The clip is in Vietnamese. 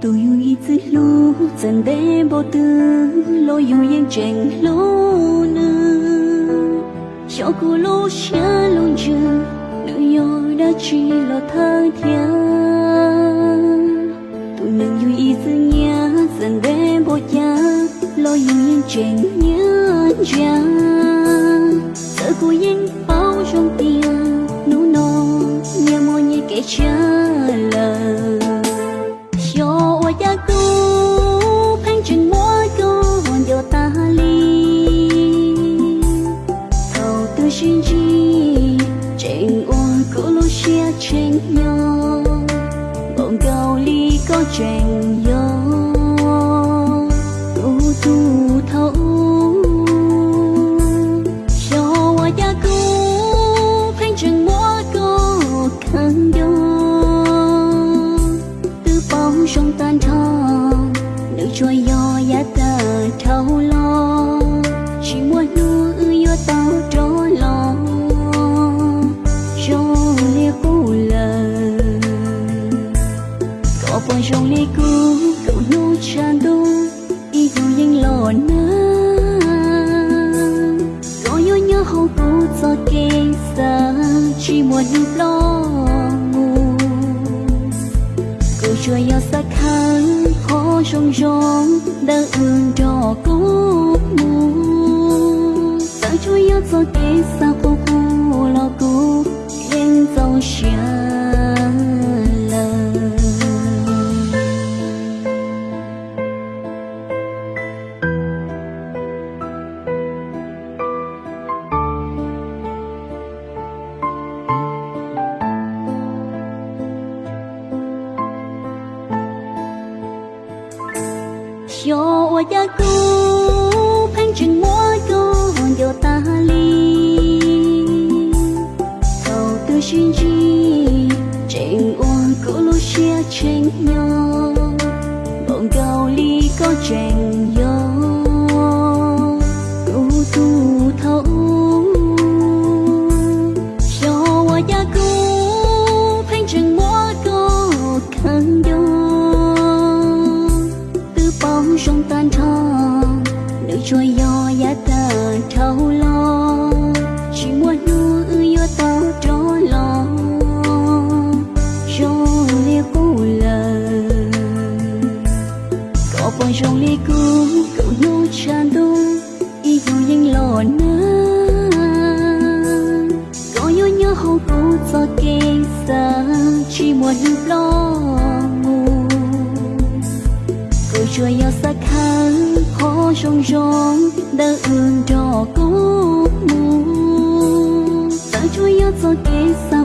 tư lu zhen de bo tư lo yêu yên chênh lô nư cho cô lô xa long chừng nữ yêu đã chỉ lo thơ thiên xin nhau bọn cao ly có trong ly cũ cậu nu tràn đô y dù yên lò na có nhớ nhớ hậu cũ cho kê xa chỉ muốn nhục lo ngủ cậu chưa yêu xa khăn khó trong rong đã ương đỏ cố mù ta chưa yêu cho kê xa cho ô cũ phanh chừng mỗi cô hồn ta ly cầu tư chuyên chi trình uông cũ lô chia tranh nhau bọn cầu ly có có trong lia cô cậu nô chan y dù yên lò nơ có yo nhớ hậu cô cho kê xa, chỉ muốn lo chua yo xa khăn khó rong rong đã ương cho cố mù. Ta chua yo cho kế sao